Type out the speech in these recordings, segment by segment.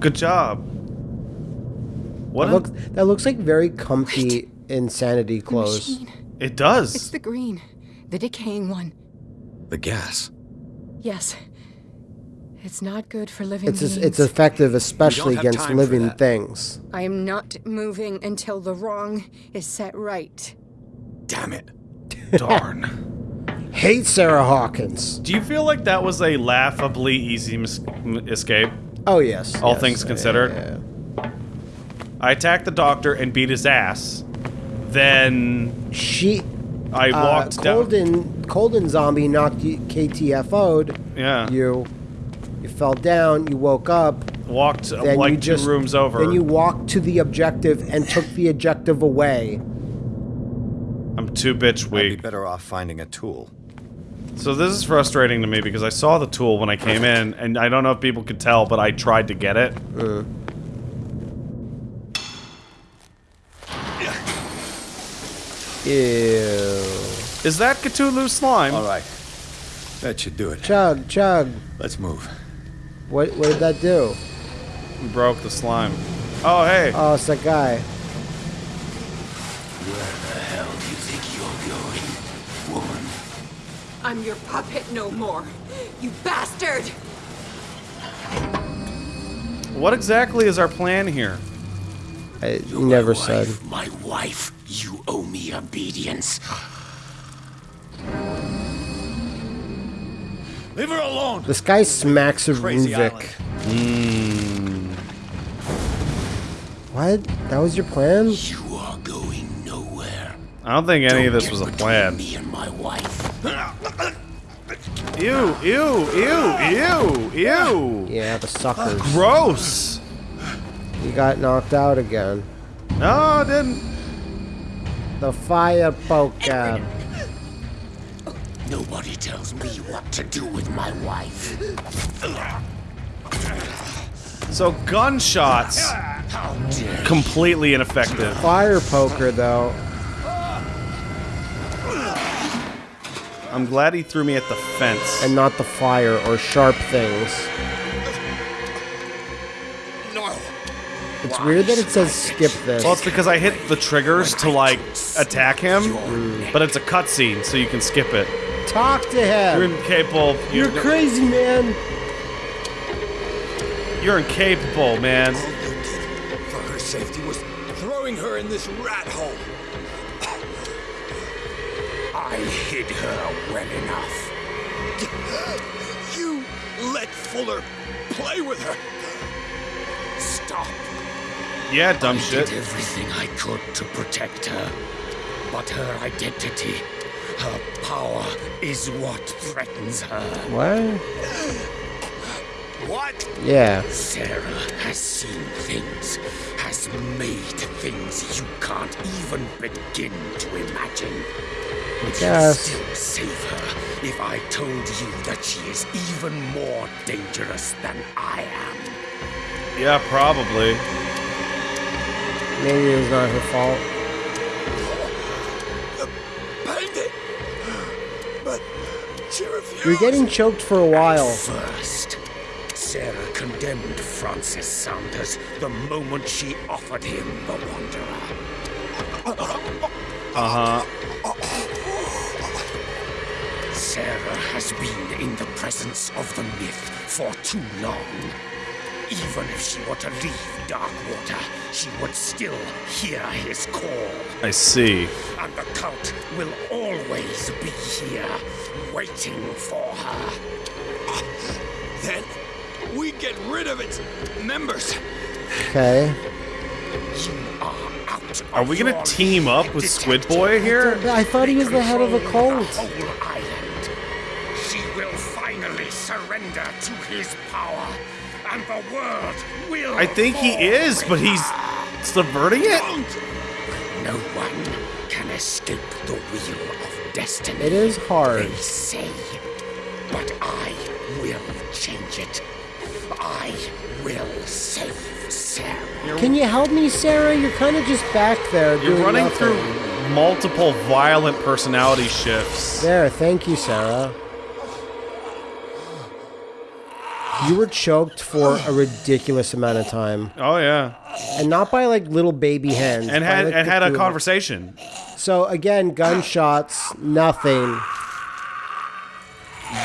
Good job. What? That a- looks, that looks like very comfy insanity clothes. It does. It's the green. The decaying one. The gas. Yes. It's not good for living It's beings. it's effective, especially against living things. I am not moving until the wrong is set right. Damn it. Darn. Hate Sarah Hawkins. Do you feel like that was a laughably easy mis- escape? Oh yes. All yes, things considered. yeah. I attacked the doctor and beat his ass. Then She I uh, walked down. Colden Colden zombie knocked you KTFO'd Yeah. you. You fell down. You woke up. walked uh, Then like you two rooms over. Then you walked to the objective and took the objective away. I'm too bitch weak. I'd be better off finding a tool. So this is frustrating to me because I saw the tool when I came in, and I don't know if people could tell, but I tried to get it. Uh. Ew. Is that Cthulhu slime? All right. That should do it. Chug, chug. Let's move. What, what did that do? We Broke the slime. Oh hey. Oh, it's that guy. I'm your puppet no more. You bastard! What exactly is our plan here? I never said. My wife, you owe me obedience. Leave her alone. This guy smacks of Crazy Ruvik. Hmm. What? That was your plan? You are going nowhere. I don't think any of this was a plan. Me and my wife. Ew, ew, ew, ew, ew. Yeah, the suckers. Gross. You got knocked out again. No, I didn't. The fire poker. Nobody tells me what to do with my wife. So gunshots, completely ineffective. Fire poker, though. I'm glad he threw me at the fence. And not the fire or sharp things. No. It's weird that it says skip this. well, it's because I hit the triggers to like attack him, but it's a cutscene, so you can skip it. Talk to him! You're him. incapable. You're crazy, man. You're incapable, man. All you did for her safety was throwing her in this rat hole. I hid her well enough. You let Fuller play with her. Stop. Yeah, dumb I shit. did everything I could to protect her. But her identity, her power, is what threatens her. What? What? Yeah. Sarah has seen things, has made things you can't even begin to imagine. Would Yes. you still save her if I told you that she is even more dangerous than I am? Yeah, probably. Maybe it was not her fault. Oh, uh, Bandit! But she refused. You're getting choked for a while. First, Sarah condemned Francis Sanders the moment she offered him the Wanderer. Uh huh. Sarah has been in the presence of the myth for too long. Even if she were to leave Darkwater, she would still hear his call. I see. And the cult will always be here, waiting for her. Then we get rid of its members. Okay. You are out. Are we gonna team up with Squid. Boy here? I thought he was the head of a cult. Whole island. She will finally surrender to his power, and the world will. I think he is, but he's subverting it. No one can escape the wheel of destiny. It is hard. They say, but I will change it. I will save Sarah. Can you help me, Sarah? You're kind of just back there You're doing running nothing. through multiple violent personality shifts. There, thank you, Sarah. you were choked for a ridiculous amount of time, Oh yeah, and not by like little baby hands. and had like, and had a conversation. So again, gunshots, nothing.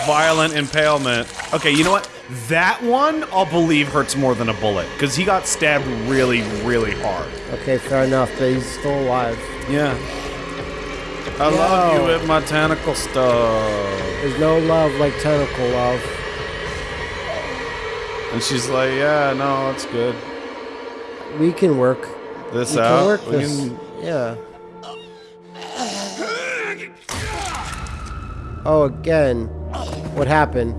Violent impalement. Okay, you know what? That one I'll believe hurts more than a bullet because he got stabbed really, really hard. Okay, fair enough, but he's still alive. Yeah. I love you with my tentacle stuff. There's no love like tentacle love. And she's like, yeah, no, it's good. We can work. This We can out. work we this. can- Yeah. Oh, again. What happened?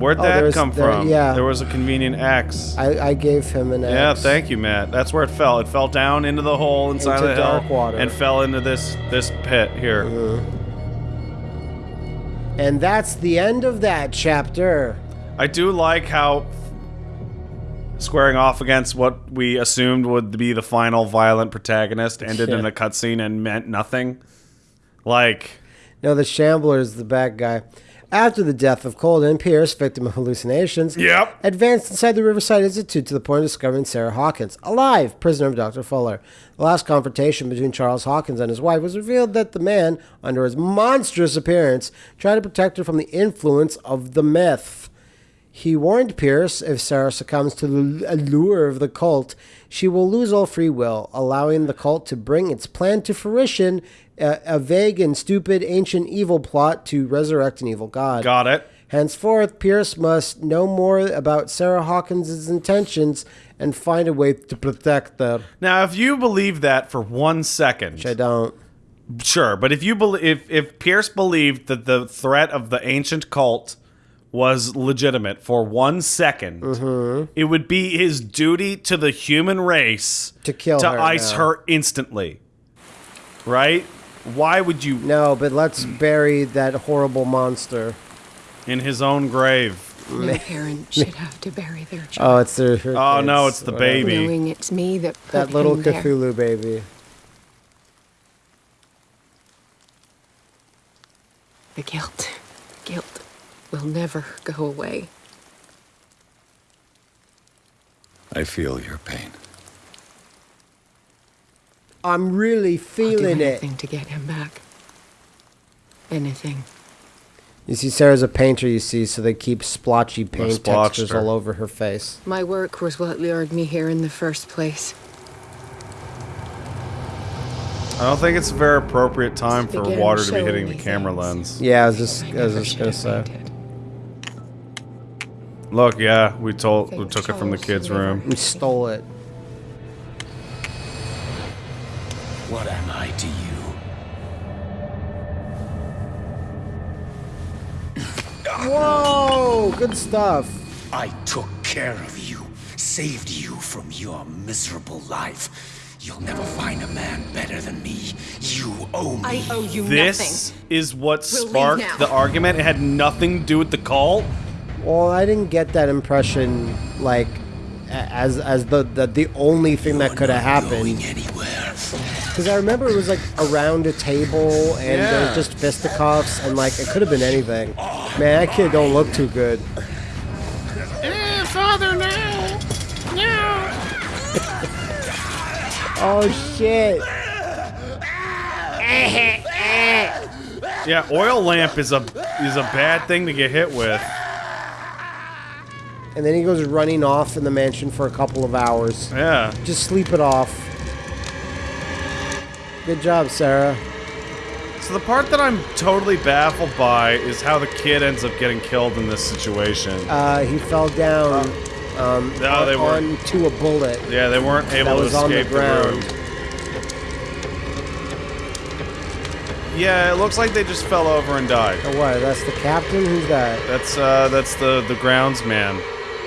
Where'd Oh, that come there- from? yeah. There was a convenient X. I, I gave him an axe. yeah, thank you, Matt. That's where it fell. It fell down into the hole inside Into the hill water. and fell into this this pit here. Mm-hmm. And that's the end of that chapter. I do like how squaring off against what we assumed would be the final violent protagonist ended in a cutscene and meant nothing. Like, No, the Shambler is the bad guy. After the death of Colden, Pierce, victim of hallucinations, Yep. advanced inside the Riverside Institute to the point of discovering Sarah Hawkins, alive, prisoner of Dr. Fuller. The last confrontation between Charles Hawkins and his wife was revealed that the man, under his monstrous appearance, tried to protect her from the influence of the myth. He warned Pierce if Sarah succumbs to the allure of the cult, she will lose all free will, allowing the cult to bring its plan to fruition a, a vague and stupid ancient evil plot to resurrect an evil god. got it. Henceforth, Pierce must know more about Sarah Hawkins' intentions and find a way to protect her. Now, if you believe that for one second, Which I don't. Sure, but if you believe if if Pierce believed that the threat of the ancient cult was legitimate for one second, Mm-hmm. it would be his duty to the human race To kill to her ice now. her instantly. Right? Why would you No, but let's bury that horrible monster. in his own grave? No parent should have to bury their child. Oh, child, it's their. her Oh no, it's the whatever. baby. knowing it's me that put That little him there. Cthulhu baby. The guilt, guilt, will never go away. I feel your pain. I'm really I'll do feeling it. anything to get him back. Anything. You see, Sarah's a painter, you see, so they keep splotchy paint textures her. all over her face. My work was what lured me here in the first place. I don't think it's a very appropriate time for water to be hitting the camera things. lens. Yeah, I was just, I I was just gonna say. fainted. Look, yeah, we told we took it from the kids' room. We stole it. What am I to you? Whoa! Good stuff. I took care of you, saved you from your miserable life. You'll never find a man better than me. You owe me. I owe you This nothing. is what We'll sparked the argument. It had nothing to do with the cult. Well, I didn't get that impression, like, as as the the, the only thing that could have happened. anywhere. Because I remember it was like around a table and there Yeah. was just fisticuffs and like it could have been anything. Man, that kid don't look too good. Eh, oh shit! Yeah, oil lamp is a is a bad thing to get hit with. And then he goes running off in the mansion for a couple of hours. Yeah. Just sleep it off. Good job, Sarah. So the part that I'm totally baffled by is how the kid ends up getting killed in this situation. Uh, he fell down um, No, they weren't. onto a bullet. yeah, they weren't able to on the escape ground. room. Yeah, it looks like they just fell over and died. Oh, what? That's the captain? Who's that? That's uh, that's the the groundsman.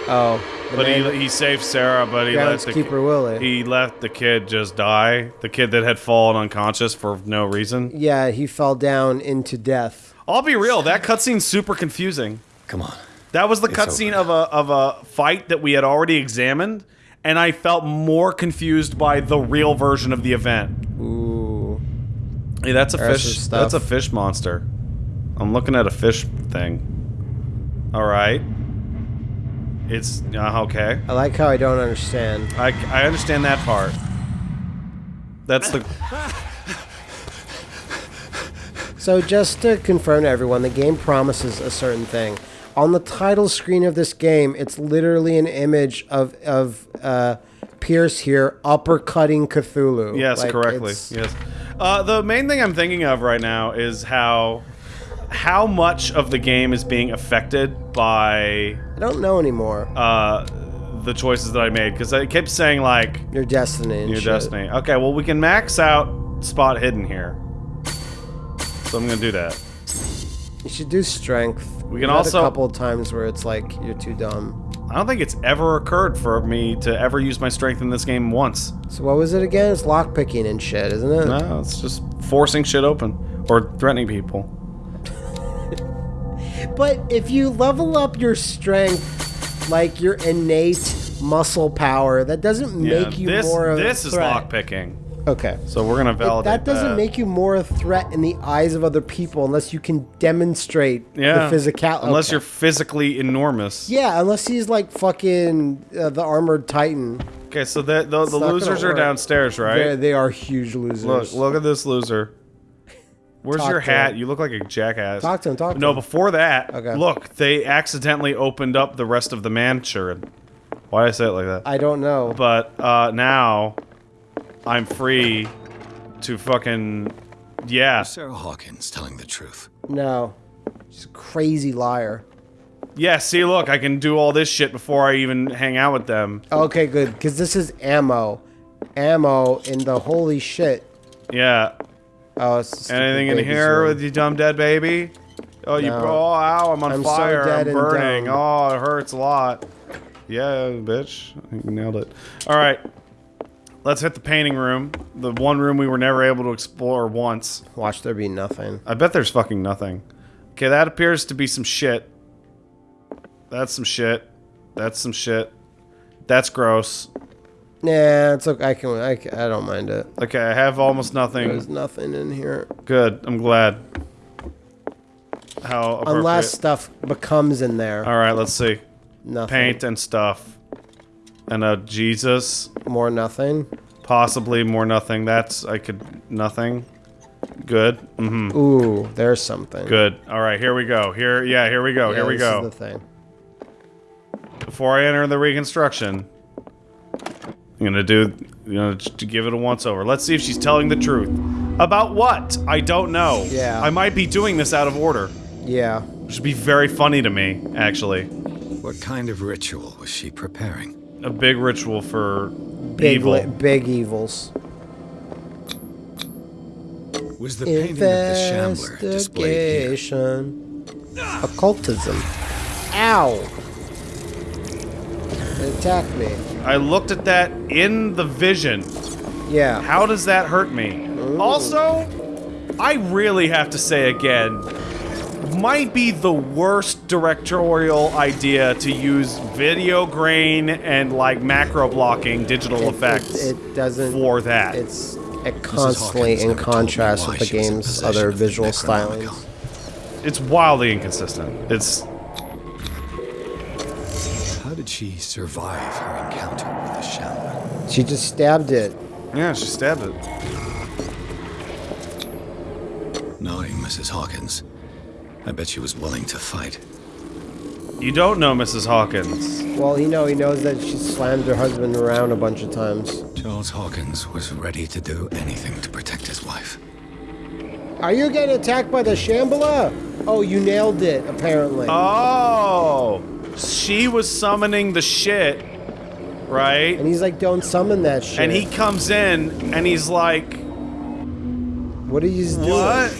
Oh, But man- he he saved Sarah, but he let the groundskeeper Willie. he let the kid just die. The kid that had fallen unconscious for no reason. yeah, he fell down into death. I'll be real, that cutscene's super confusing. Come on. That was the cutscene of a of a fight that we had already examined, and I felt more confused by the real version of the event. Ooh. Hey, that's a There's fish. stuff. That's a fish monster. I'm looking at a fish thing. All right. It's uh, okay. I like how I don't understand. I, I understand that part. That's the So just to confirm to everyone, the game promises a certain thing. On the title screen of this game, it's literally an image of of uh, Pierce here uppercutting Cthulhu. yes, Like, correctly. Yes. Uh, the main thing I'm thinking of right now is how how much of the game is being affected by I don't know anymore. uh, the choices that I made because I kept saying like Your destiny. And your shit. destiny. Okay, well we can max out spot hidden here, so I'm gonna do that. You should do strength. We can We've also- a couple of times where it's like you're too dumb. I don't think it's ever occurred for me to ever use my strength in this game once. So what was it again? It's lockpicking and shit, isn't it? No, it's just forcing shit open or threatening people. But if you level up your strength, like your innate muscle power, that doesn't make you this more of a this is lockpicking. Okay. So we're gonna validate that That doesn't make you more a threat in the eyes of other people unless you can demonstrate yeah the physical. unless okay. you're physically enormous. Yeah, unless he's like fucking uh, the armored titan. Okay, so the the, the losers are downstairs, They're, right? they are huge losers. Look, look at this loser. Where's Talk your hat? him. You look like a jackass. Talk to him, talk to no, him. before that, Okay. look, they accidentally opened up the rest of the mansion. Why did I say it like that? I don't know. but uh, now I'm free to fucking yeah Sarah Hawkins telling the truth. No. She's a crazy liar. yeah. See, look, I can do all this shit before I even hang out with them. Okay, good. Because this is ammo. Ammo in the holy shit. Yeah. Oh, Anything in here with you, dumb dead baby? Oh, you. No. Oh, ow! I'm on I'm fire. dead I'm burning. Oh, it hurts a lot. Yeah, bitch. Nailed it. All right. Let's hit the painting room. The one room we were never able to explore once. Watch there be nothing. I bet there's fucking nothing. Okay, that appears to be some shit. That's some shit. That's some shit. That's gross. Nah, it's okay. I can. I, I don't mind it. Okay, I have almost nothing. There's nothing in here Good. I'm glad. How unless stuff becomes in there. All right, let's see. Nothing. Paint and stuff. And a Jesus. More nothing. Possibly more nothing. That's I could nothing. Good. Mm-hmm. Ooh, there's something. Good. All right, here we go. Here, yeah, here we go. Yeah, here we this go. Is the thing. Before I enter the reconstruction, I'm gonna do, you know, to give it a once over. Let's see if she's telling the truth. About what? I don't know. Yeah. I might be doing this out of order. Yeah. Which would be very funny to me, actually. What kind of ritual was she preparing? A big ritual for Big, evil. li- big evils. Was the painting of the Shambler displayed here? Investigation. Occultism. Ow. It attacked me. I looked at that in the vision. Yeah. How does that hurt me? Also, I really have to say again, might be the worst directorial idea to use video grain and like macro blocking digital effects It, it doesn't. for that. It's it constantly in never told me contrast with the she was in game's other visual Necronomicon. stylings. it's wildly inconsistent. It's How did she survive her encounter with the Shambler? She just stabbed it. yeah, she stabbed it. Knowing Mrs. Hawkins, I bet she was willing to fight. You don't know Mrs. Hawkins. Well, you know, he knows that she slammed her husband around a bunch of times. Charles Hawkins was ready to do anything to protect his wife. Are you getting attacked by the Shambler? Oh, you nailed it, apparently. Oh, she was summoning the shit, right? and he's like, don't summon that shit. And he comes in and he's like, What are you doing? "What?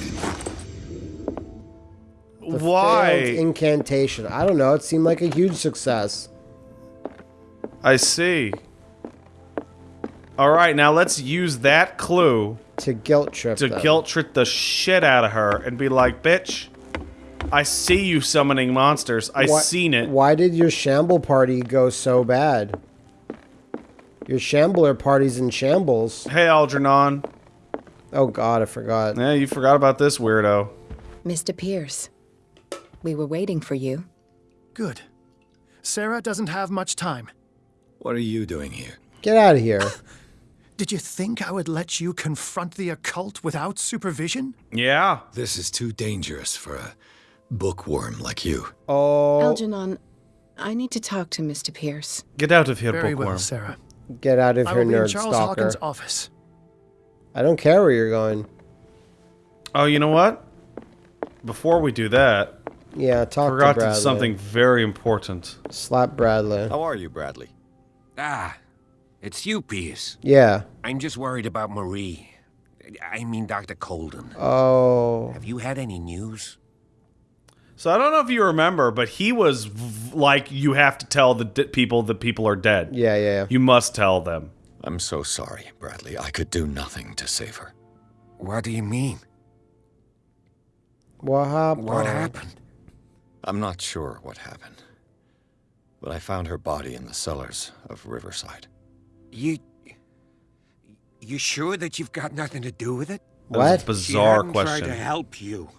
The Why?" incantation. I don't know. It seemed like a huge success. I see. All right, now let's use that clue To guilt trip to them. guilt trip the shit out of her and be like, "Bitch, I see you summoning monsters. I Why- seen it." Why did your shamble party go so bad? Your shambler party's in shambles. Hey, Algernon. Oh god, I forgot. Yeah, you forgot about this weirdo. Mr. Pierce, we were waiting for you. Good. Sarah doesn't have much time. What are you doing here? Get out of here. Did you think I would let you confront the occult without supervision? Yeah. This is too dangerous for a bookworm like you. Oh, Algernon, I need to talk to Mr. Pierce. Get out of here, Very bookworm. well, Sarah. get out of I here, will be in nerd Charles stalker. Hawkins' office. I don't care where you're going. Oh, you know what? Before we do that, Yeah, talk forgot to to do something very important. Slap Bradley. How are you, Bradley? Ah, it's you, Pierce. Yeah. I'm just worried about Marie. I mean, Dr. Colden. Oh. Have you had any news? So I don't know if you remember, but he was v- like, you have to tell the d- people that people are dead. Yeah, yeah, yeah. You must tell them. I'm so sorry, Bradley. I could do nothing to save her. What do you mean? What happened? What happened? I'm not sure what happened. But I found her body in the cellars of Riverside. You. You sure that you've got nothing to do with it? That was a What? She bizarre hadn't tried question. to help you.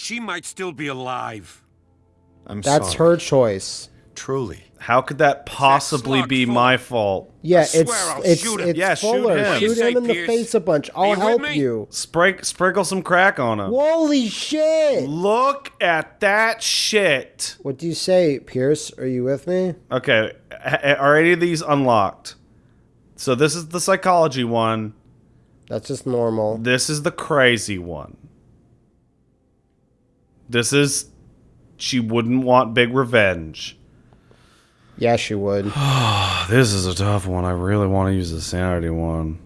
She might still be alive. I'm That's sorry. her choice. Truly. How could that possibly slug be full- my fault? Yeah, I swear it's I'll it's shoot it's Yeah, shoot Fuller. him. What do you Shoot him say, in the face a bunch. I'll you help you. Sprig- sprinkle some crack on him. Holy shit! Look at that shit. What do you say, Pierce? Are you with me? Okay, are any of these unlocked? So this is the psychology one. That's just normal. This is the crazy one. This is she wouldn't want big revenge. Yeah, she would. This is a tough one. I really want to use the sanity one.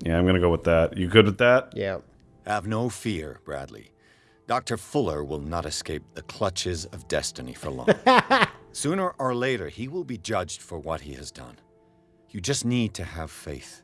Yeah, I'm gonna go with that. You good with that? Yeah. Have no fear, Bradley. Dr. Fuller will not escape the clutches of destiny for long. Sooner or later, he will be judged for what he has done. You just need to have faith.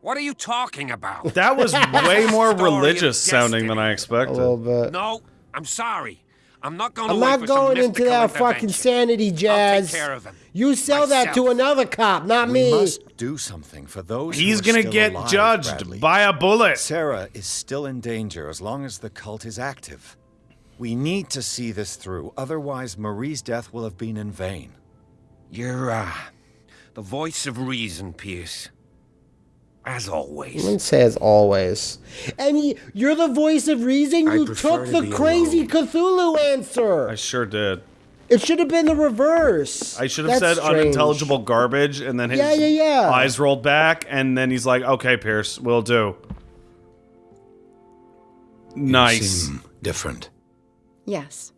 What are you talking about? That was way more religious sounding than I expected. A little bit. no, I'm sorry. I'm not going I'm not going into that fucking intervention. sanity I'll jazz. take care of him. You sell that to another cop, not We me. must do something for those who He's gonna get alive, judged Bradley. by a bullet. Sarah is still in danger as long as the cult is active. We need to see this through, otherwise Marie's death will have been in vain. You're, uh, the voice of reason, Pierce. As I always. wouldn't say as always. And y- you're the voice of reason. I You took to the crazy alone. Cthulhu answer. I sure did. It should have been the reverse. I should have That's said strange. unintelligible garbage, and then his Yeah, yeah, yeah. eyes rolled back, and then he's like, "Okay, Pierce, we'll do." Nice. Seem different. Yes.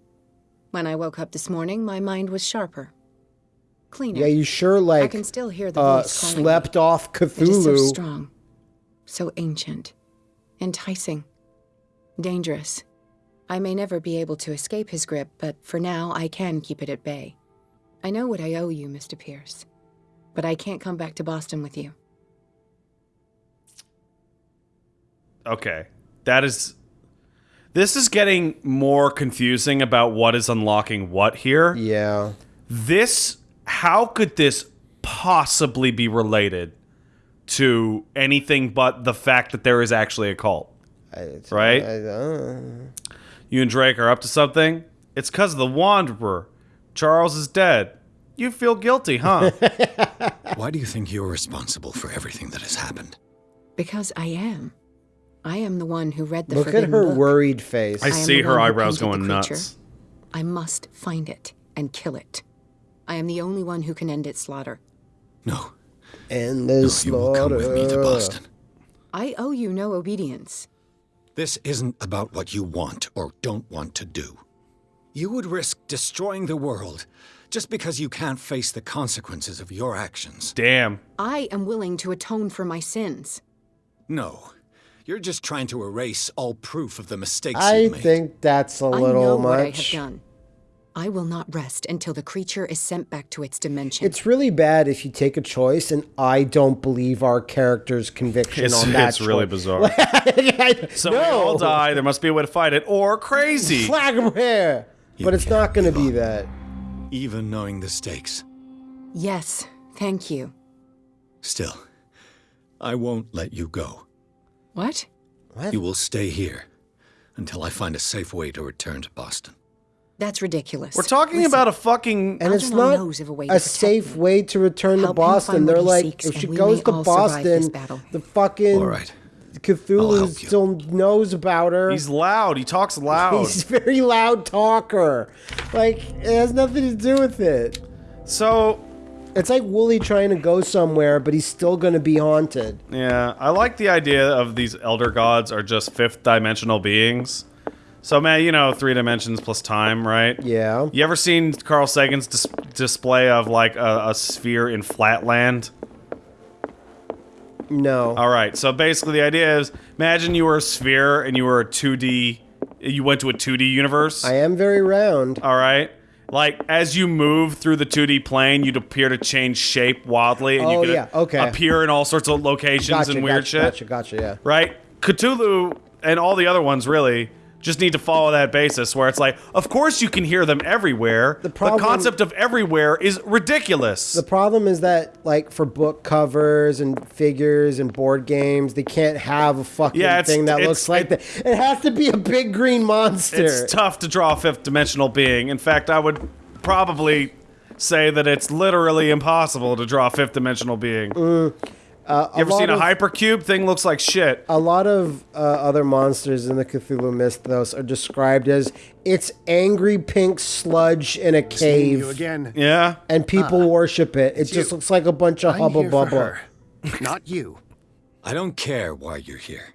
When I woke up this morning, my mind was sharper. Cleaner. Yeah, you sure like I can still hear the uh, voice calling me. slept off It is so Cthulhu. strong, so ancient, enticing, dangerous. I may never be able to escape his grip, but for now I can keep it at bay. I know what I owe you, Mr. Pierce, but I can't come back to Boston with you. Okay, that is. This is getting more confusing about what is unlocking what here. Yeah. This, how could this possibly be related to anything but the fact that there is actually a cult? I- Right? I- uh, You and Drake are up to something? It's because of the Wanderer. Charles is dead. You feel guilty, huh? Why do you think you're responsible for everything that has happened? Because I am. I am the one who read the look at her book. worried face. I am see her eyebrows painted the going creature. nuts. I must find it and kill it. I am the only one who can end its slaughter. No. and No, the you will come with me to. Boston. I owe you no obedience. This isn't about what you want or don't want to do. You would risk destroying the world just because you can't face the consequences of your actions. Damn. I am willing to atone for my sins. No. You're just trying to erase all proof of the mistakes I you made. think that's a little I know much. what I have done. I will not rest until the creature is sent back to its dimension. It's really bad if you take a choice and I don't believe our character's conviction It's, on that. it's really bizarre. so we no. all die. There must be a way to fight it. Or crazy. Flag of hair. You But it's can't going to be that. Even knowing the stakes. yes, thank you. Still, I won't let you go. What? What? You will stay here until I find a safe way to return to Boston. That's ridiculous. We're talking Listen, about a fucking. And it's not knows of a way to a safe me. way to return to Help him find Boston. They're like, seeks, if she goes to all survive this Boston, the fucking All right. Cthulhu still knows about her. He's loud. He talks loud. He's a very loud talker. Like, it has nothing to do with it. so It's like Wooly trying to go somewhere, but he's still going to be haunted. Yeah, I like the idea of these elder gods are just fifth dimensional beings. So, man, you know, three dimensions plus time, right? Yeah. You ever seen Carl Sagan's dis- display of like a, a sphere in Flatland? No. All right, so basically the idea is imagine you were a sphere and you were a 2D, you went to a 2D universe. I am very round. All right. Like as you move through the 2D plane, you'd appear to change shape wildly, and Oh, you could yeah, okay. appear in all sorts of locations Gotcha, and weird gotcha, shit. gotcha, gotcha, yeah. right? Cthulhu and all the other ones really just need to follow that basis where it's like, of course you can hear them everywhere. The, problem- the concept of everywhere is ridiculous. The problem is that, like, for book covers and figures and board games, they can't have a fucking Yeah, thing that looks like that. It has to be a big green monster. it's tough to draw a fifth dimensional being. In fact, I would probably say that it's literally impossible to draw a fifth dimensional being. Mm. You ever lot seen a of- hypercube? Thing looks like shit. a lot of uh, other monsters in the Cthulhu mythos are described as it's angry pink sludge in a Seeing you cave, again. Yeah. and people worship it. It just you. looks like a bunch of I'm hubba here bubba. not you. I don't care why you're here.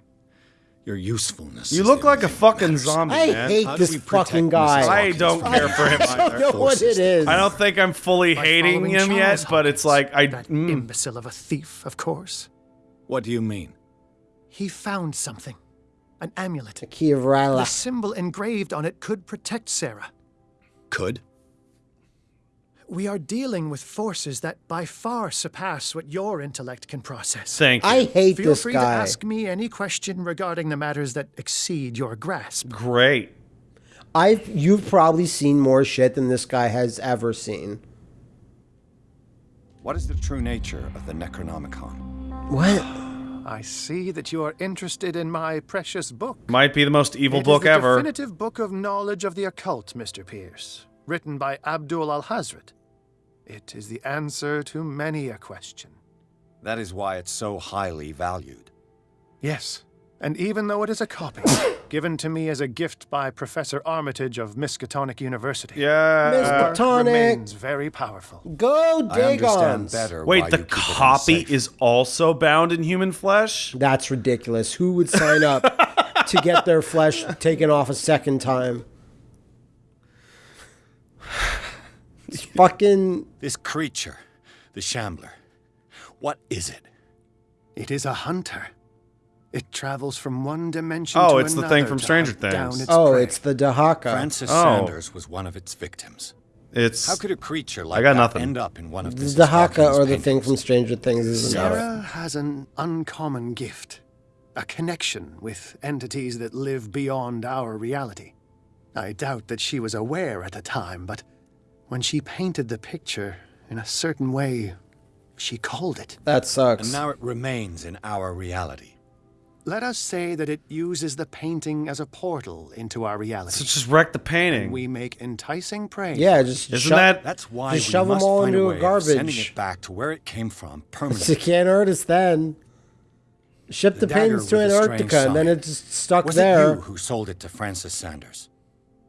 Your usefulness. You look like a only thing that fucking matters. zombie, I man. hate this fucking guy. I don't care for him I don't know what it is. I don't think I'm fully By hating following him yet, Charles but it's like I. that mm. imbecile of a thief, of course. What do you mean? He found something, an amulet. A key of The symbol engraved on it could protect Sarah. Could? We are dealing with forces that by far surpass what your intellect can process. Thank you. I hate Feel this free to ask me any question regarding the matters that exceed your grasp. Great. I've you've probably seen more shit than this guy has ever seen. What is the true nature of the Necronomicon? What? I see that you are interested in my precious book. Might be the most evil It is book the ever. definitive book of knowledge of the occult, Mr. Pierce, written by Abdul Alhazred. It is the answer to many a question. That is why it's so highly valued. Yes, and even though it is a copy, given to me as a gift by Professor Armitage of Miskatonic University, Yeah. Uh, Mr. it Tonic. remains very powerful. Go I understand Dagons. better Wait, the you keep it in copy is also bound in human flesh? That's ridiculous. Who would sign up to get their flesh taken off a second time? It's fucking This creature, the Shambler. What is it? It is a hunter. It travels from one dimension Oh, to it's the thing from Stranger hunt down Things. its Oh, prey. it's the Dahaka. Francis Oh. Sanders was one of its victims. It's How could a creature like I got that nothing. end up in one of The Mrs. Dahaka Hawkins' or the thing from Stranger Things is. Sarah has an uncommon gift, a connection with entities that live beyond our reality. I doubt that she was aware at the time, but when she painted the picture in a certain way, she called it. That sucks. And now it remains in our reality. Let us say that it uses the painting as a portal into our reality. so reality. just wreck the painting. We make enticing prey. yeah, just Isn't sho- that That's why Just we shove 'em must all find into a a way of sending garbage. it back to where it came from permanently. can't hurt us then. Ship the, The dagger pins to with the strange Antarctica, and then sign. it's just stuck Was there. it you who sold it to Francis Sanders?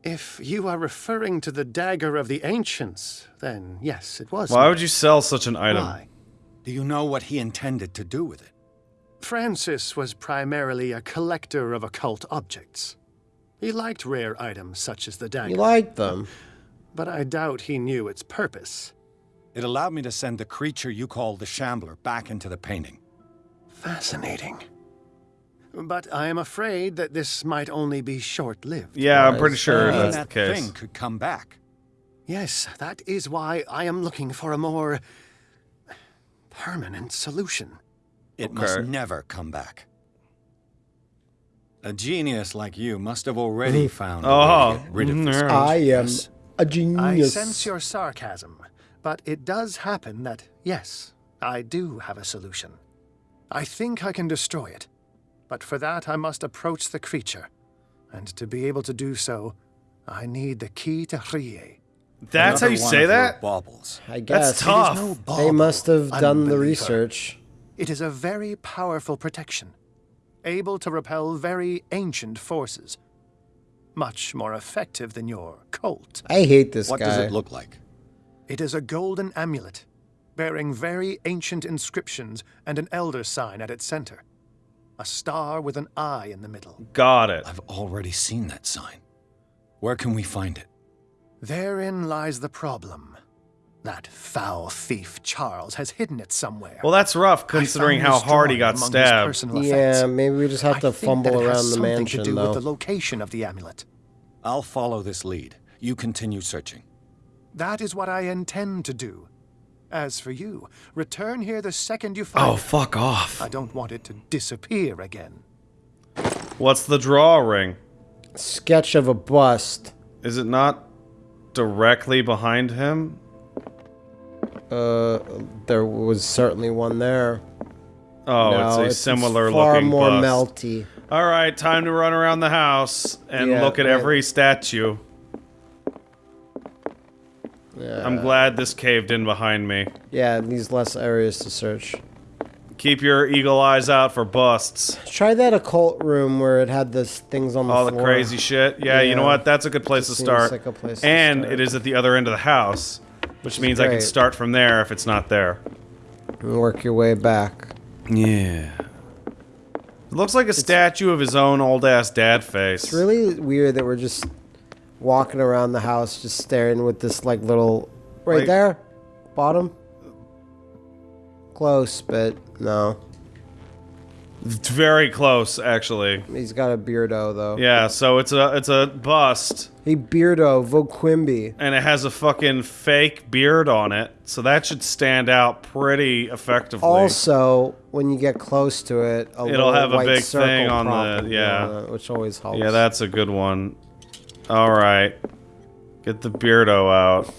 If you are referring to the dagger of the ancients, then yes, it was. Why me. would you sell such an item? Why? Do you know what he intended to do with it? Francis was primarily a collector of occult objects. He liked rare items such as the dagger, He liked them. but I doubt he knew its purpose. It allowed me to send the creature you call the Shambler back into the painting. Fascinating. But I am afraid that this might only be short lived. Yeah, I'm pretty sure Uh, that's that the case. thing could come back. Yes, that is why I am looking for a more permanent solution. It must never come back. A genius like you must have already found a way Oh, to get rid of this mhm. I am a genius. I sense your sarcasm, but it does happen that, yes, I do have a solution. I think I can destroy it, but for that I must approach the creature, and to be able to do so, I need the key to Rie. That's how you say that? Baubles. I guess. tough. It is no They must have done the research. It is a very powerful protection, able to repel very ancient forces. Much more effective than your Colt. I hate this What guy. does it look like? It is a golden amulet, bearing very ancient inscriptions and an elder sign at its center. A star with an eye in the middle. Got it. I've already seen that sign. Where can we find it? Therein lies the problem. That foul thief Charles has hidden it somewhere. Well, that's rough considering how hard he got stabbed. Yeah, maybe we just have I to think fumble that it has around the something mansion, to do though. with the location of the amulet. I'll follow this lead. You continue searching. That is what I intend to do. As for you, return here the second you find Oh, fuck off. I don't want it to disappear again. What's the drawing? Sketch of a bust. Is it not directly behind him? Uh, there was certainly one there. Oh, no, it's a similar far looking more bust. melty. All right, time to run around the house and Yeah, look at yeah. every statue. Yeah, I'm glad this caved in behind me. yeah, it these less areas to search. Keep your eagle eyes out for busts. Try that occult room where it had the things on the floor. All the crazy shit. Yeah, you know what? That's a good place to start. like a place to and start. it is at the other end of the house, which means I can start from there if it's not there. And work your way back. Yeah. It looks like a statue of his own old ass dad face. It's really weird that we're just walking around the house, just staring with this like little right there, bottom. Close, but no. It's very close, actually. He's got a beardo though. Yeah, so it's a it's a bust, He beardo Voquimby. and it has a fucking fake beard on it, so that should stand out pretty effectively. Also, when you get close to it, a It'll have a big thing on the- yeah. it, which always helps. yeah, that's a good one. All right, get the beardo out.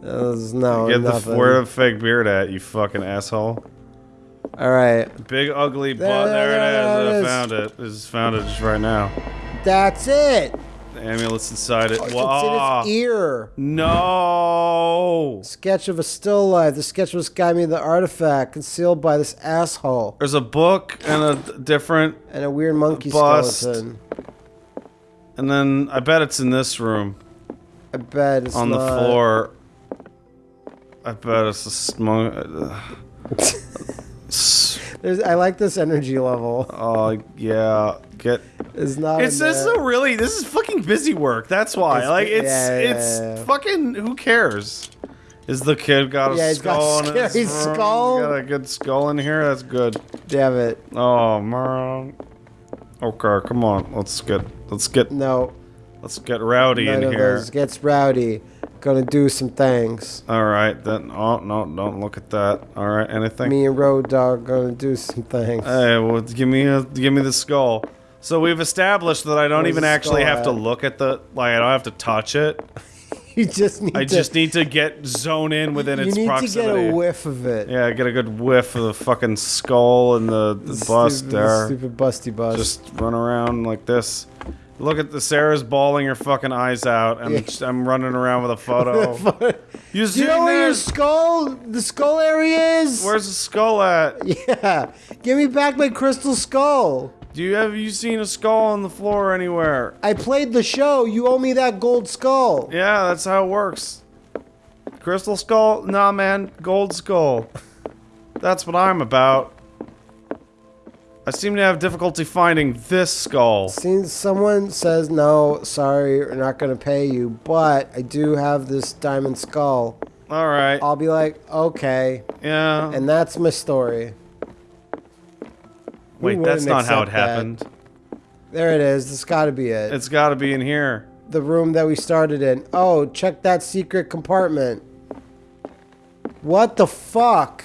There's no Get the where the fake beard at, you fucking asshole. All right, Big ugly butt. There, There, it is. I found it. I just found it just right now. that's it. The amulet's inside it. Oh, it's Wow. in its ear. No. Sketch of a still life. The sketch was guide me the artifact concealed by this asshole There's a book and a different, and a weird monkey Bust. skeleton. And then I bet it's in this room I bet it's on the not. floor. I bet it's a small. Uh, There's, I like this energy level. Oh yeah, get. It's not. It's this is a really this is fucking busy work. That's why. It's- like it's yeah, yeah, it's yeah, fucking who cares? Is the kid got a Yeah, he's got skull a scary skull. Got a good skull in here. That's good. Damn it. Oh man. Okay, come on. Let's get let's get No. let's get rowdy None in of here. those gets rowdy. Gonna do some things. All right, then. Oh no, don't look at that. All right, anything. Me and Road Dog gonna do some things. Hey, well, give me a give me the skull. So we've established that I don't Where's even actually have to look at the like. I don't have to touch it. You just need I to. just need to get zone in within its proximity. you need to get a whiff of it. Yeah, get a good whiff of the fucking skull and the, the bust stupid, there. Stupid busty bust. Just run around like this. Look at the Sarah's bawling her fucking eyes out, and Yeah. just- I'm running around with a photo. you do you know where your skull, the skull area is? Where's the skull at? Yeah, give me back my crystal skull. Do you have you seen a skull on the floor anywhere? I played the show. You owe me that gold skull. Yeah, that's how it works. Crystal skull? Nah, man, gold skull. That's what I'm about. I seem to have difficulty finding this skull. Since someone says no, sorry, we're not gonna pay you, but I do have this diamond skull. All right. I'll be like, okay, Yeah. and that's my story. Wait, that's wouldn't how it that? happened. There it is. This got to be it. It's got to be in here. the room that we started in. Oh, check that secret compartment. What the fuck?